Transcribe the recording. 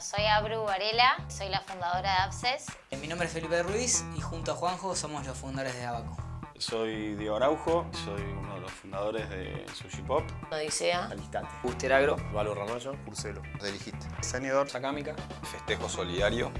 Soy Abru Varela, soy la fundadora de Absces. Eh, mi nombre es Felipe Ruiz y junto a Juanjo somos los fundadores de Abaco. Soy Diego Araujo, soy uno de los fundadores de Sushi Pop. Odisea. Al instante. Buster Agro. Valo Ramallo. Curcelo. Deligiste. Sanidor. Sacámica. Festejo Solidario.